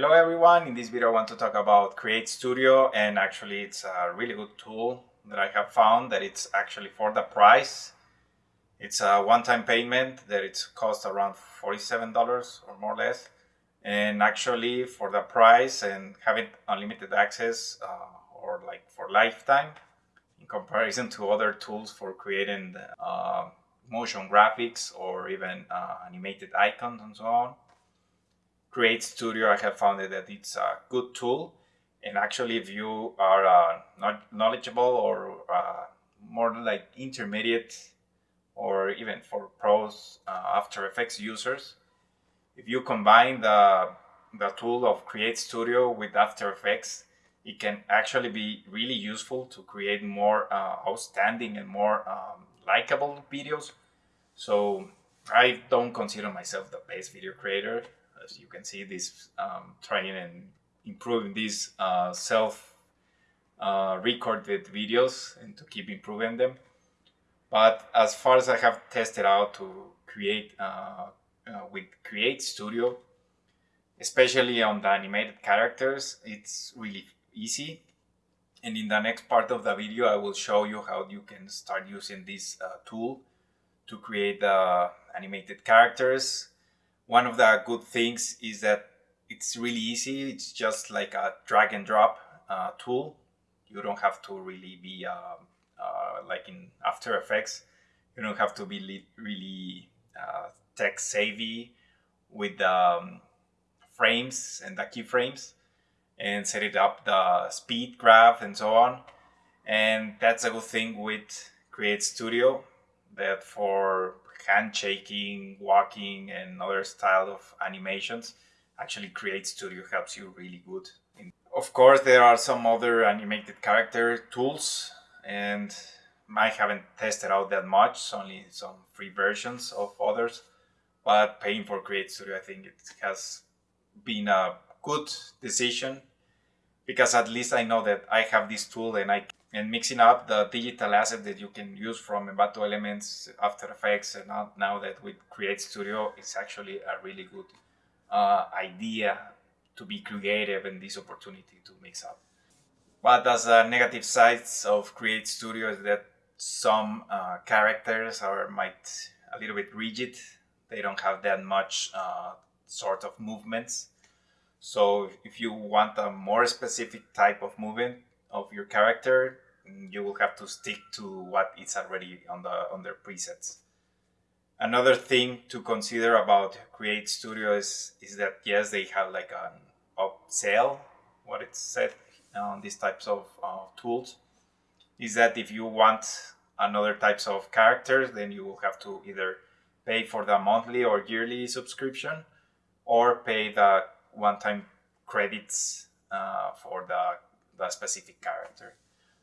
Hello everyone, in this video I want to talk about Create Studio and actually it's a really good tool that I have found that it's actually for the price. It's a one-time payment that it's cost around $47 or more or less and actually for the price and having unlimited access uh, or like for lifetime in comparison to other tools for creating uh, motion graphics or even uh, animated icons and so on Create Studio, I have found that it's a good tool. And actually, if you are uh, not knowledgeable or uh, more like intermediate or even for pros uh, After Effects users, if you combine the, the tool of Create Studio with After Effects, it can actually be really useful to create more uh, outstanding and more um, likable videos. So I don't consider myself the best video creator you can see this um, trying and improving these uh, self uh, recorded videos and to keep improving them. But as far as I have tested out to create uh, uh with create studio especially on the animated characters it's really easy. And in the next part of the video I will show you how you can start using this tool to create the animated characters one of the good things is that it's really easy. It's just like a drag and drop uh, tool. You don't have to really be uh, uh, like in After Effects. You don't have to be really uh, tech savvy with the um, frames and the keyframes and set it up the speed graph and so on. And that's a good thing with Create Studio that for handshaking, walking, and other style of animations. Actually, Create Studio helps you really good. Of course, there are some other animated character tools, and I haven't tested out that much, only some free versions of others. But paying for Create Studio, I think it has been a good decision because at least I know that I have this tool and I and mixing up the digital asset that you can use from Envato Elements, After Effects, and now, now that with Create Studio, it's actually a really good uh, idea to be creative and this opportunity to mix up. But as a negative sides of Create Studio is that some uh, characters are might a little bit rigid. They don't have that much uh, sort of movements. So if you want a more specific type of movement, of your character, you will have to stick to what is already on the on their presets. Another thing to consider about Create Studio is, is that yes, they have like an upsell, what it's said on these types of uh, tools, is that if you want another types of characters, then you will have to either pay for the monthly or yearly subscription or pay the one-time credits uh, for the the specific character.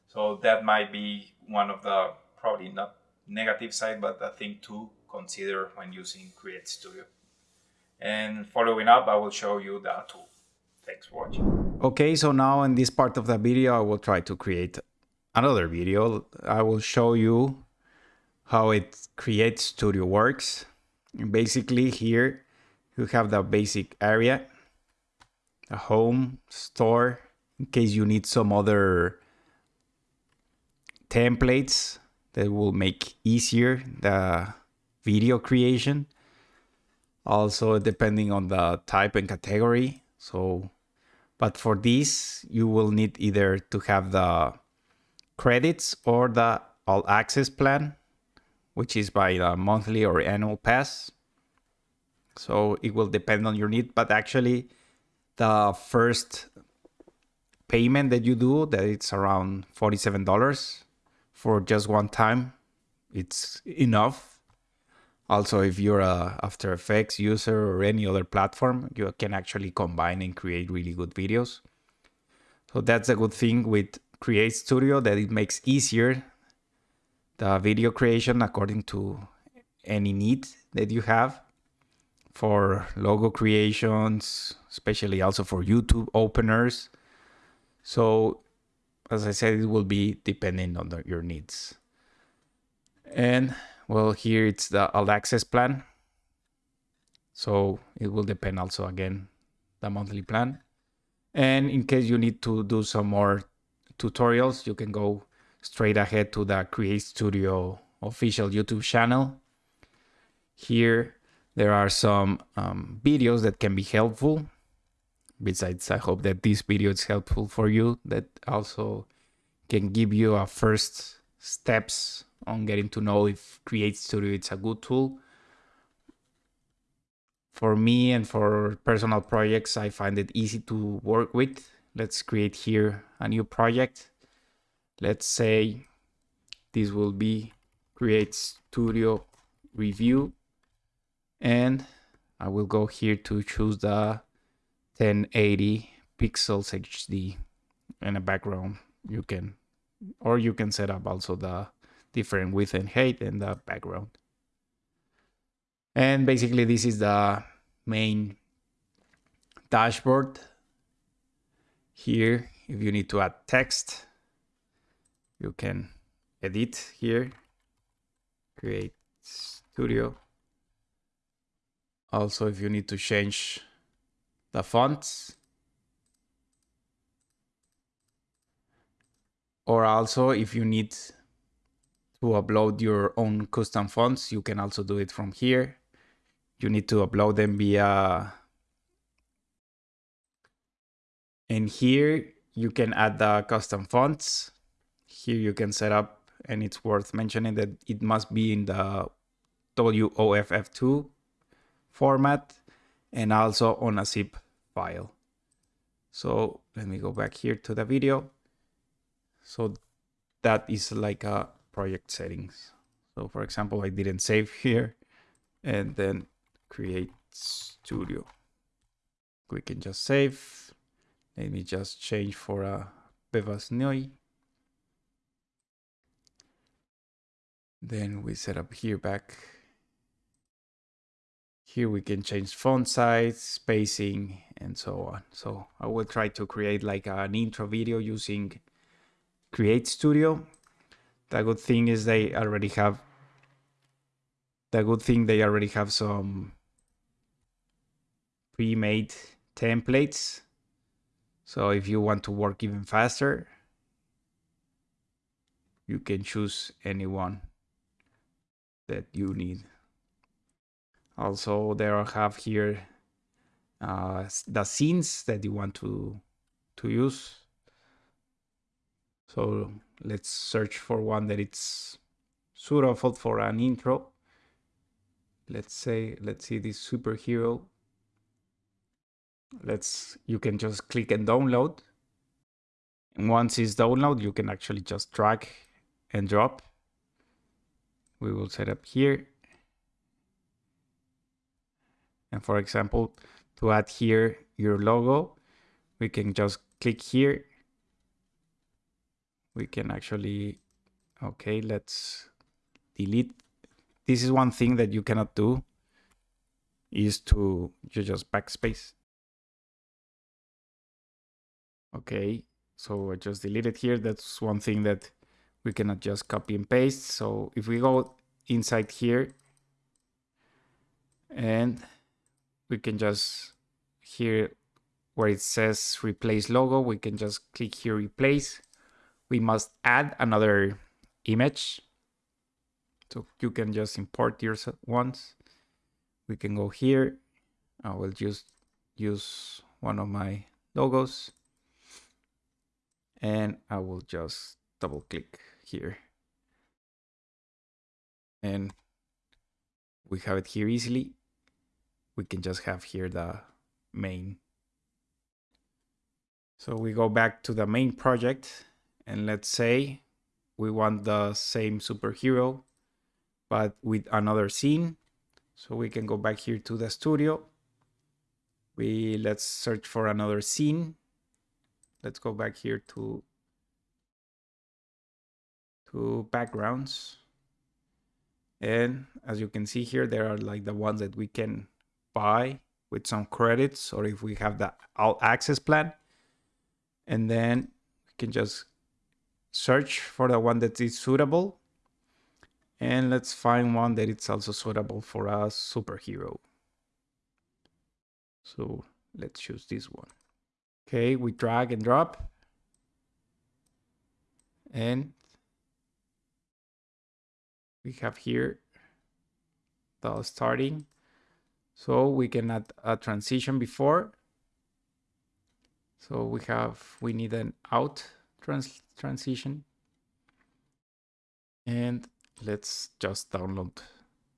So that might be one of the probably not negative side, but a thing to consider when using Create Studio. And following up, I will show you the tool. Thanks for watching. Okay, so now in this part of the video, I will try to create another video. I will show you how it Create Studio works. And basically here you have the basic area, a home, store, in case you need some other templates that will make easier the video creation. Also, depending on the type and category. So, but for this, you will need either to have the credits or the all access plan, which is by the monthly or annual pass. So it will depend on your need, but actually the first payment that you do that it's around $47 for just one time it's enough. Also if you're a after effects user or any other platform you can actually combine and create really good videos. So that's a good thing with create studio that it makes easier the video creation according to any need that you have for logo creations especially also for youtube openers so as I said, it will be depending on the, your needs. And well, here it's the all access plan. So it will depend also again, the monthly plan. And in case you need to do some more tutorials, you can go straight ahead to the Create Studio official YouTube channel. Here, there are some um, videos that can be helpful. Besides, I hope that this video is helpful for you, that also can give you a first steps on getting to know if Create Studio is a good tool. For me and for personal projects, I find it easy to work with. Let's create here a new project. Let's say this will be Create Studio Review. And I will go here to choose the 1080 pixels HD and a background. You can, or you can set up also the different width and height and the background. And basically this is the main dashboard. Here, if you need to add text, you can edit here, create studio. Also, if you need to change the fonts, or also if you need to upload your own custom fonts, you can also do it from here. You need to upload them via... And here you can add the custom fonts. Here you can set up, and it's worth mentioning that it must be in the WOFF2 format and also on a zip file. So let me go back here to the video. So that is like a project settings. So for example, I didn't save here and then create studio. We can just save. Let me just change for uh, a Bebas Neue. Then we set up here back. Here we can change font size, spacing, and so on. So I will try to create like an intro video using Create Studio. The good thing is they already have the good thing they already have some pre-made templates. So if you want to work even faster you can choose anyone that you need also there I have here uh, the scenes that you want to to use so let's search for one that it's suitable for an intro. Let's say, let's see this superhero. Let's, you can just click and download. And once it's downloaded, you can actually just drag and drop. We will set up here. And for example, to add here your logo, we can just click here we can actually, okay, let's delete. This is one thing that you cannot do is to, you just backspace. Okay, so I just deleted here. That's one thing that we cannot just copy and paste. So if we go inside here and we can just here where it says replace logo, we can just click here replace we must add another image. So you can just import yours once. We can go here. I will just use one of my logos. And I will just double click here. And we have it here easily. We can just have here the main. So we go back to the main project and let's say we want the same superhero but with another scene. So we can go back here to the studio. We let's search for another scene. Let's go back here to to backgrounds. And as you can see here there are like the ones that we can buy with some credits or if we have the all access plan and then we can just search for the one that is suitable and let's find one that it's also suitable for a superhero so let's choose this one Okay, we drag and drop. And we have here the starting. So we can add a transition before. So we have, we need an out trans transition. And let's just download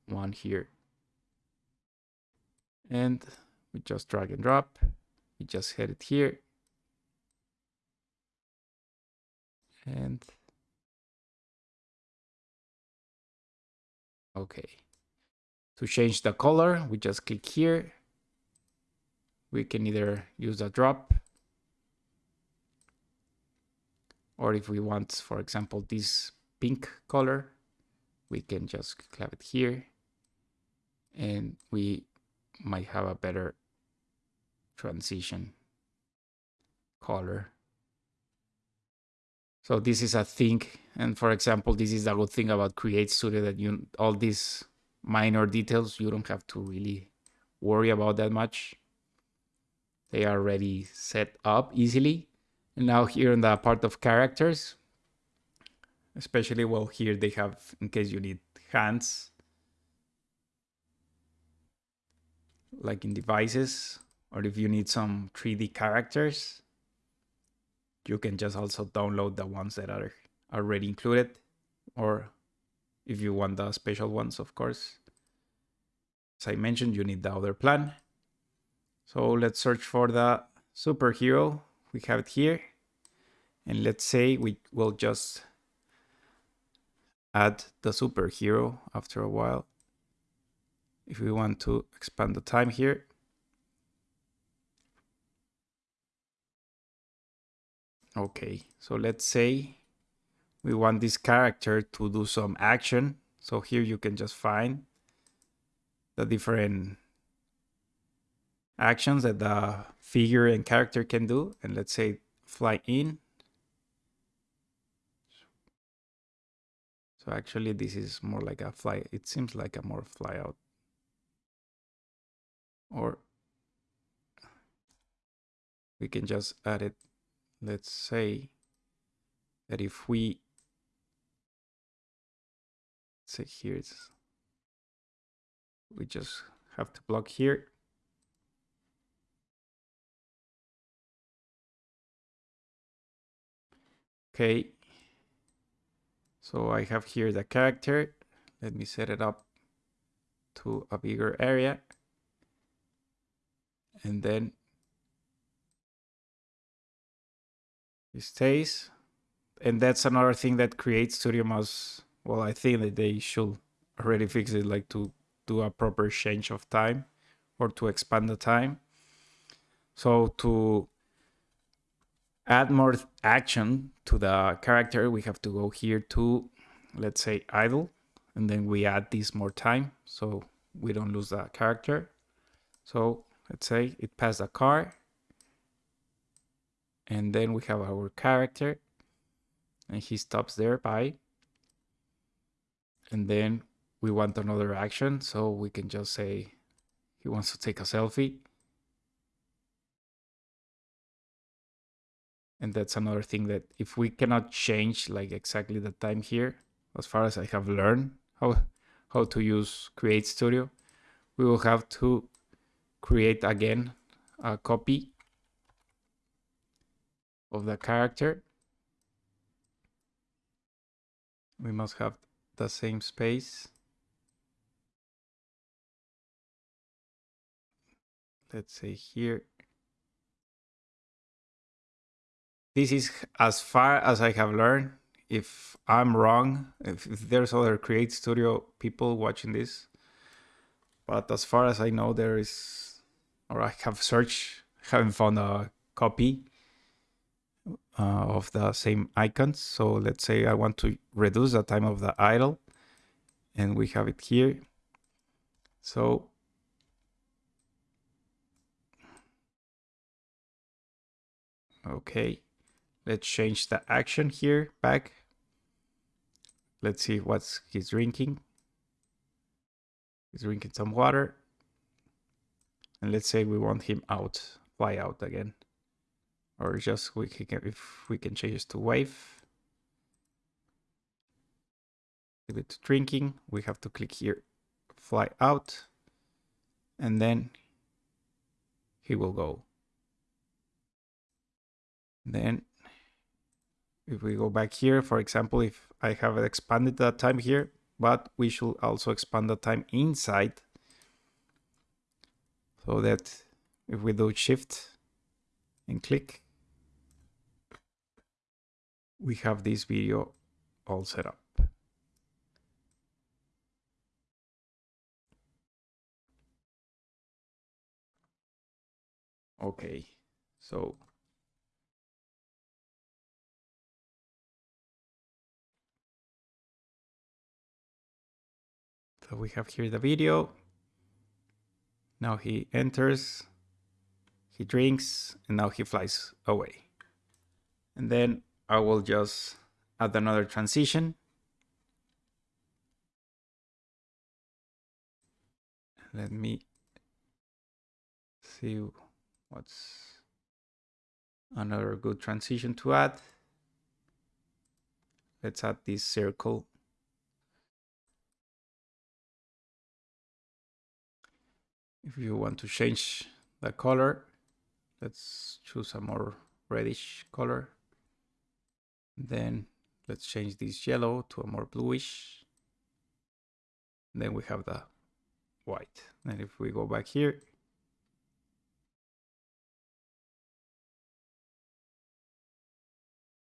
one here. And we just drag and drop. We just hit it here. And okay. To change the color, we just click here. We can either use a drop or if we want, for example, this pink color, we can just have it here and we might have a better transition color. So this is a thing. And for example, this is a good thing about Create Studio that you all these minor details, you don't have to really worry about that much. They are already set up easily. And now here in the part of characters, especially well here they have, in case you need hands, like in devices, or if you need some 3D characters, you can just also download the ones that are already included, or if you want the special ones, of course. As I mentioned, you need the other plan. So let's search for the superhero. We have it here. And let's say we will just add the superhero after a while. If we want to expand the time here. Okay, so let's say we want this character to do some action. So here you can just find the different actions that the figure and character can do. And let's say fly in. So actually this is more like a fly. It seems like a more fly out. Or we can just add it. Let's say that if we say here it's we just have to block here. Okay. So I have here the character. Let me set it up to a bigger area. And then it stays. And that's another thing that creates Studio must, well, I think that they should already fix it, like to do a proper change of time or to expand the time. So to add more action to the character, we have to go here to, let's say, idle, and then we add this more time so we don't lose the character. So let's say it passed a car, and then we have our character, and he stops there by, and then we want another action, so we can just say he wants to take a selfie. And that's another thing that if we cannot change like exactly the time here, as far as I have learned how, how to use Create Studio, we will have to create again a copy of the character. We must have the same space. let's say here. This is as far as I have learned. If I'm wrong, if, if there's other Create Studio people watching this, but as far as I know, there is, or I have searched, haven't found a copy Uh, of the same icons. So let's say I want to reduce the time of the idle and we have it here. So Okay, let's change the action here back. Let's see what he's drinking. He's drinking some water. And let's say we want him out, fly out again. Or just we can if we can change this to wave. Give it to drinking. We have to click here, fly out, and then he will go. Then if we go back here, for example, if I have expanded that time here, but we should also expand the time inside so that if we do shift and click, we have this video all set up. Okay, so So we have here the video. Now he enters, he drinks, and now he flies away. And then I will just add another transition. Let me see what's another good transition to add. Let's add this circle if you want to change the color let's choose a more reddish color then let's change this yellow to a more bluish. Then we have the white. And if we go back here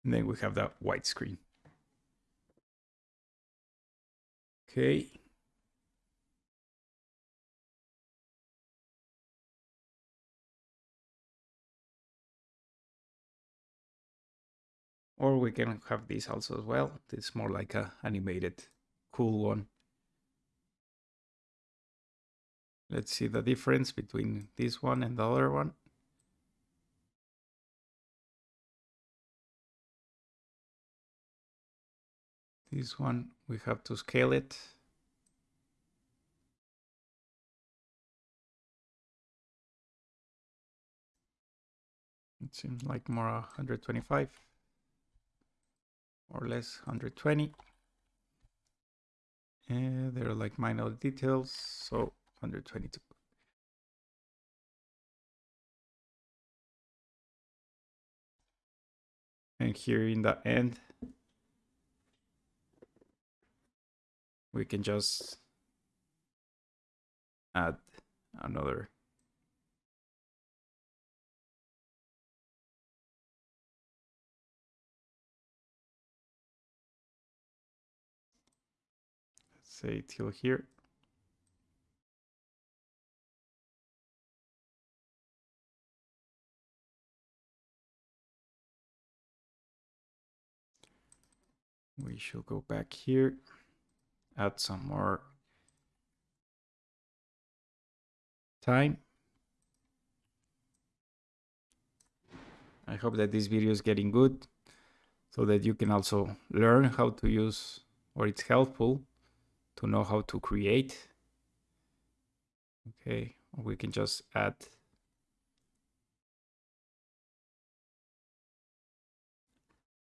then we have the white screen. Okay Or we can have this also as well. It's more like a animated, cool one. Let's see the difference between this one and the other one. This one, we have to scale it. It seems like more 125 or less 120 and there are like minor details so 122 and here in the end we can just add another say till here. We should go back here, add some more time. I hope that this video is getting good so that you can also learn how to use or it's helpful to know how to create. Okay, we can just add.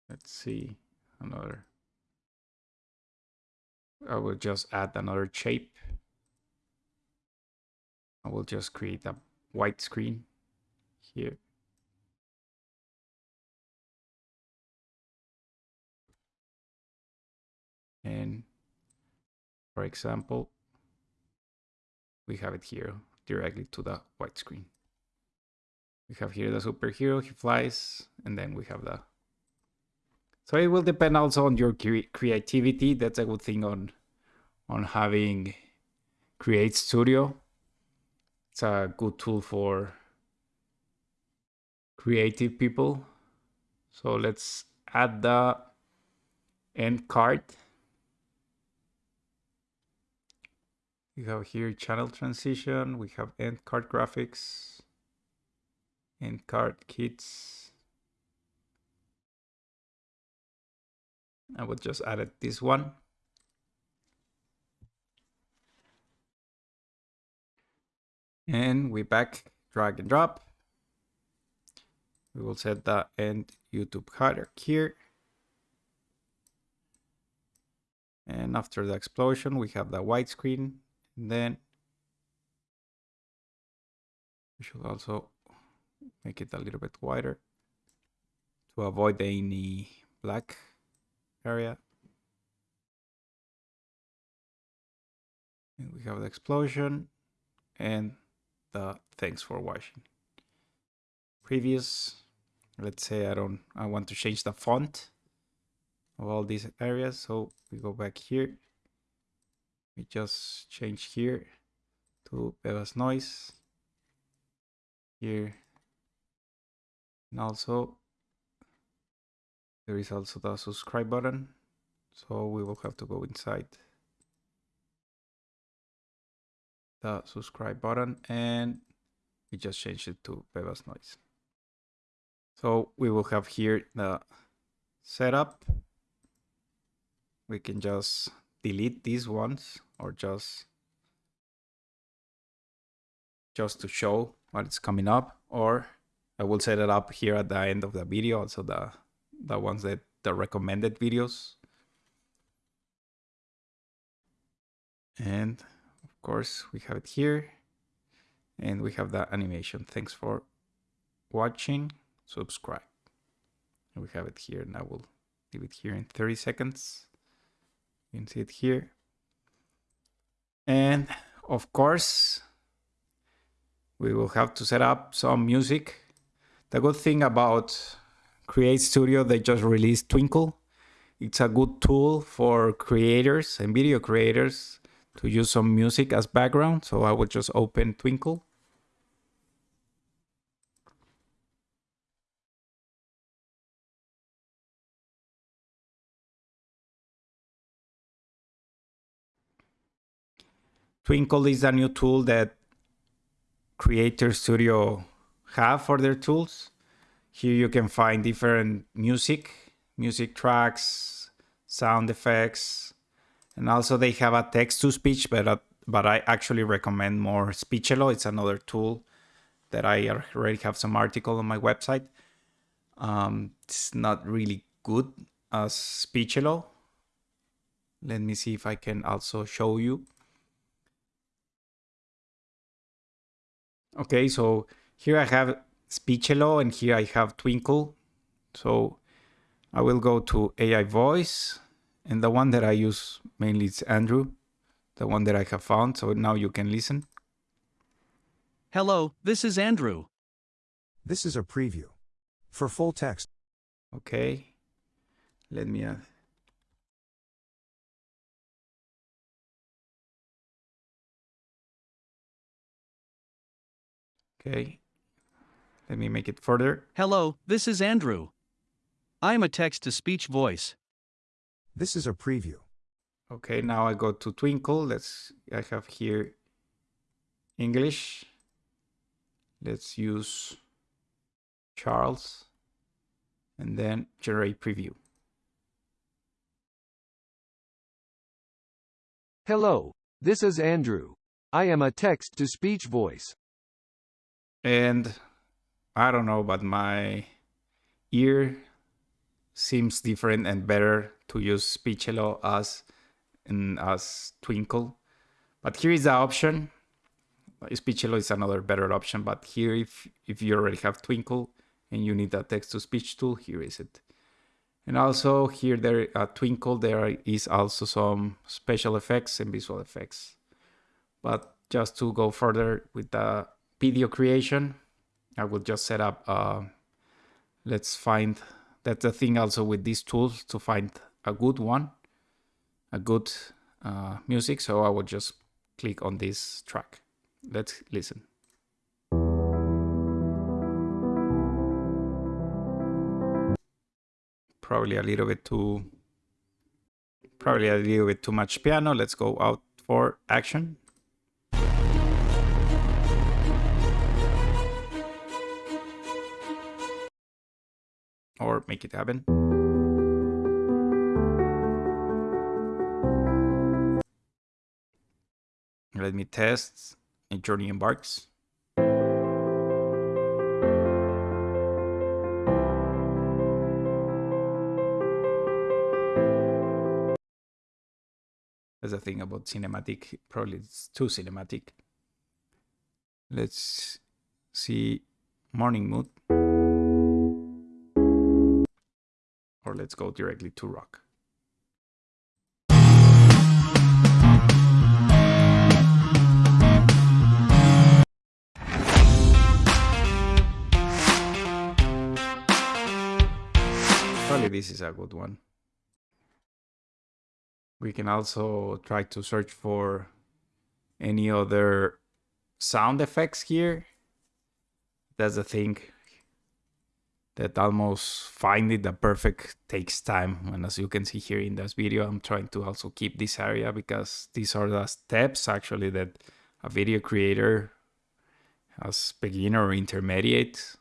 Let's see another. I will just add another shape. I will just create a white screen here. And for example, we have it here directly to the white screen. We have here the superhero, he flies, and then we have the... So it will depend also on your cre creativity. That's a good thing on, on having Create Studio. It's a good tool for creative people. So let's add the end card We have here channel transition. We have end card graphics, end card kits. I would just add this one. And we back, drag and drop. We will set the end YouTube header here. And after the explosion, we have the widescreen. Then we should also make it a little bit wider to avoid any black area. And we have the explosion and the thanks for watching. Previous, let's say I don't, I want to change the font of all these areas. So we go back here. We just change here to Bebas Noise. Here. And also there is also the subscribe button. So we will have to go inside the subscribe button and we just change it to Bebas Noise. So we will have here the setup. We can just delete these ones or just just to show what is coming up or I will set it up here at the end of the video also the the ones that the recommended videos. And of course we have it here. And we have the animation. Thanks for watching. Subscribe. And we have it here and I will leave it here in 30 seconds you can see it here and of course we will have to set up some music the good thing about create studio they just released twinkle it's a good tool for creators and video creators to use some music as background. So I will just open Twinkle. Twinkle is a new tool that Creator Studio have for their tools. Here you can find different music, music tracks, sound effects, and also they have a text to speech, but uh, but I actually recommend more Speechelo. It's another tool that I already have some article on my website. Um, it's not really good as Speechelo. Let me see if I can also show you. Okay, so here I have Speechelo and here I have Twinkle. So I will go to AI voice and the one that I use mainly is Andrew, the one that I have found. So now you can listen. Hello, this is Andrew. This is a preview. For full text. Okay. Let me add. Okay. Let me make it further. Hello, this is Andrew. I am a text to speech voice. This is a preview. Okay, now I go to Twinkle. Let's, I have here English. Let's use Charles and then generate preview. Hello, this is Andrew. I am a text to speech voice. And I don't know, but my ear seems different and better to use Speechelo as in as Twinkle. But here is the option. Speechelo is another better option, but here if if you already have Twinkle and you need a text to speech tool, here is it. And also here there at Twinkle there is also some special effects and visual effects. But just to go further with the video creation, I will just set up uh, let's find that's the thing also with these tools to find a good one, a good uh, music. So I will just click on this track. Let's listen. Probably a little bit too, probably a little bit too much piano. Let's go out for action. make it happen. Let me test a journey embarks. That's the thing about cinematic. Probably it's too cinematic. Let's see morning mood. Or let's go directly to rock. Probably this is a good one. We can also try to search for any other sound effects here. That's the thing that almost finding the perfect takes time. And as you can see here in this video, I'm trying to also keep this area because these are the steps actually that a video creator as beginner or intermediate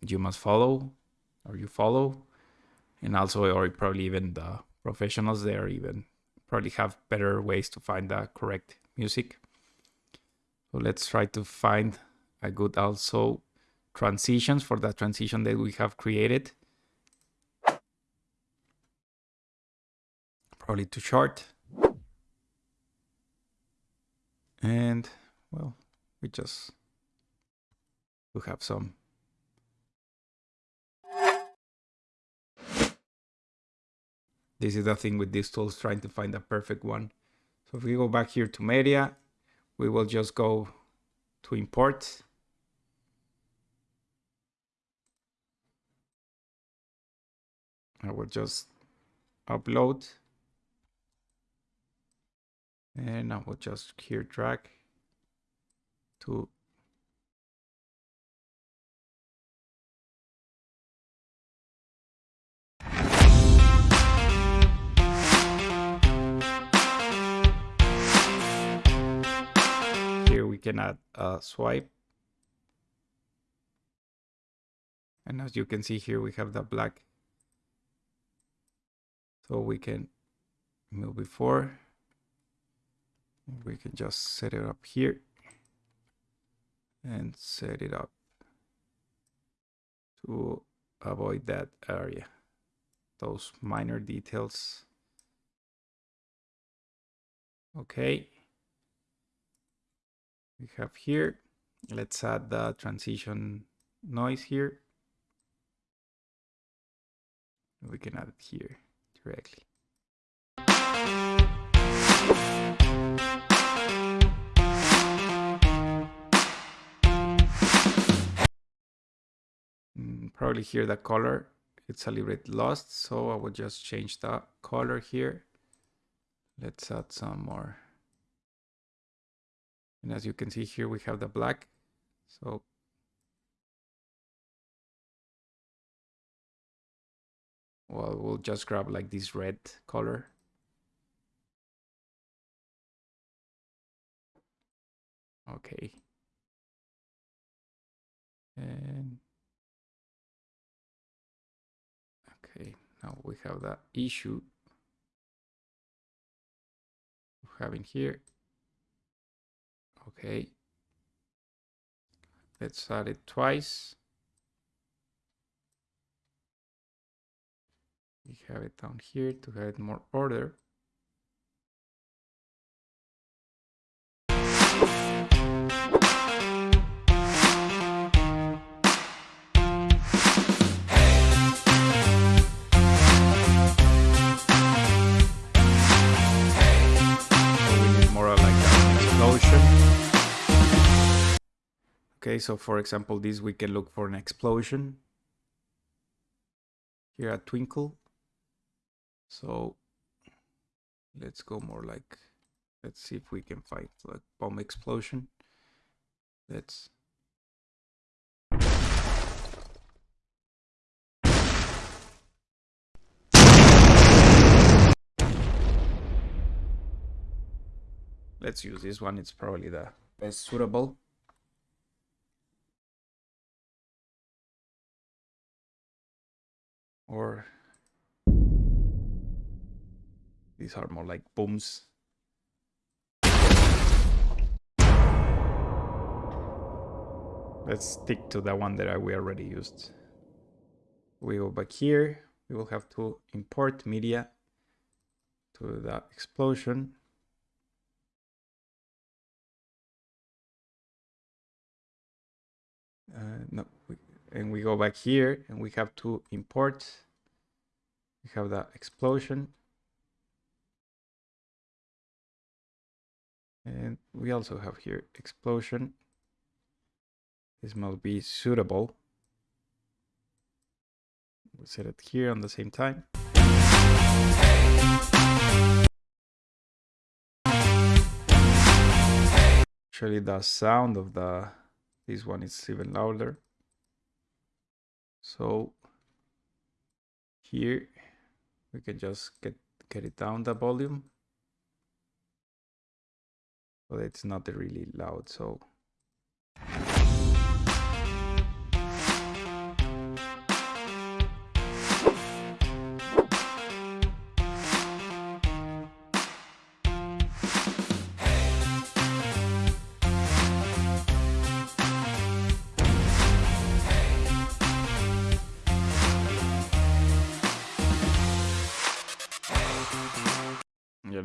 you must follow or you follow and also or probably even the professionals there even probably have better ways to find the correct music so let's try to find a good also transitions for the transition that we have created probably too short and well we just we have some This is the thing with these tools, trying to find the perfect one. So if we go back here to media, we will just go to import. I will just upload. And I will just here drag to here we can add a swipe. And as you can see here, we have the black. So we can move before. We can just set it up here and set it up to avoid that area, those minor details. Okay we have here. Let's add the transition noise here. We can add it here directly. Mm, probably here the color it's a little bit lost so I will just change the color here let's add some more and as you can see here, we have the black. So well, we'll just grab like this red color. Okay. And okay, now we have that issue having here Okay. Let's add it twice. We have it down here to have it more order. Okay, so for example, this we can look for an explosion. Here at Twinkle. So let's go more like, let's see if we can find like bomb explosion. Let's Let's use this one, it's probably the best suitable. or these are more like booms. Let's stick to the one that we already used. We go back here. We will have to import media to the explosion. Uh, no, we, and we go back here and we have to import. We have the explosion. And we also have here explosion. This must be suitable. We'll set it here on the same time. Actually, the sound of the this one is even louder. So here we can just get get it down the volume but it's not really loud so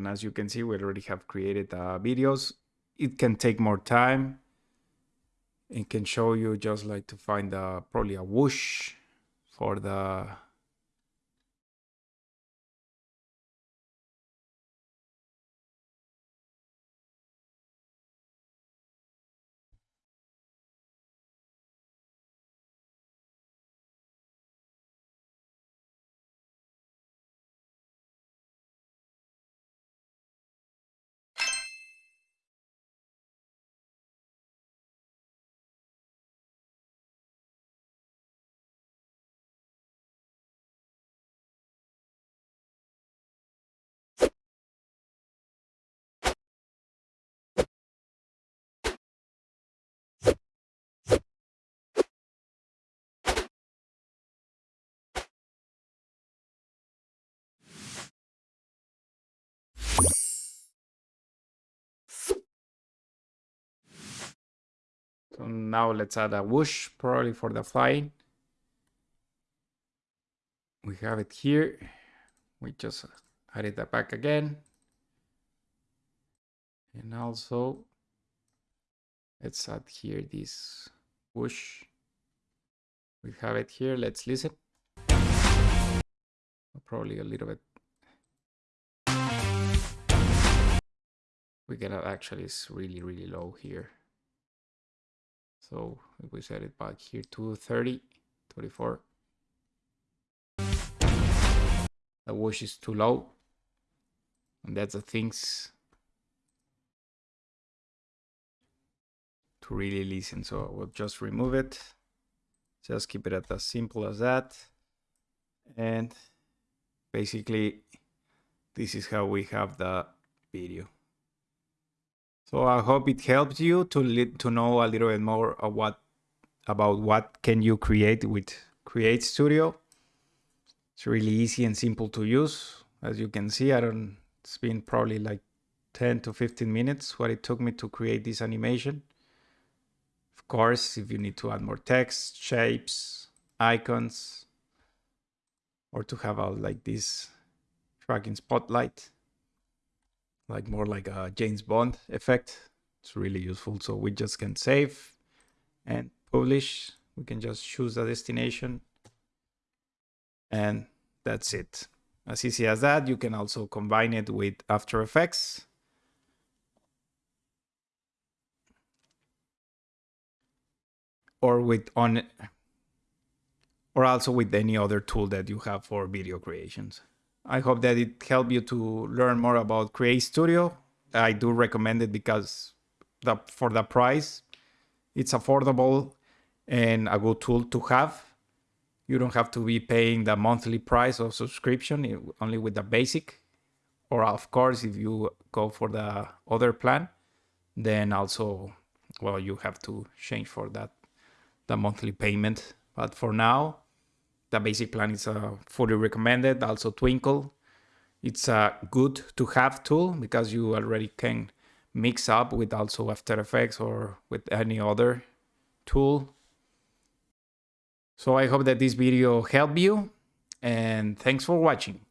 as you can see we already have created uh, videos. It can take more time. It can show you just like to find uh, probably a whoosh for the So now let's add a whoosh, probably for the flying. We have it here. We just added that back again. And also, let's add here this whoosh. We have it here. Let's listen. Probably a little bit. We it actually is really, really low here. So if we set it back here to 30, 24. The wash is too low. And that's the things to really listen. So we'll just remove it. Just keep it at as simple as that. And basically this is how we have the video. So I hope it helps you to to know a little bit more of what about what can you create with Create Studio. It's really easy and simple to use. As you can see, I don't. It's been probably like 10 to 15 minutes what it took me to create this animation. Of course, if you need to add more text, shapes, icons, or to have a like this tracking spotlight like more like a James Bond effect. It's really useful. So we just can save and publish. We can just choose the destination and that's it. As easy as that, you can also combine it with After Effects. Or with on or also with any other tool that you have for video creations. I hope that it helped you to learn more about Create Studio. I do recommend it because the, for the price, it's affordable and a good tool to have. You don't have to be paying the monthly price of subscription only with the basic. Or of course, if you go for the other plan, then also, well, you have to change for that, the monthly payment. But for now, the basic plan is uh, fully recommended. Also Twinkle. It's a good to have tool because you already can mix up with also After Effects or with any other tool. So I hope that this video helped you and thanks for watching.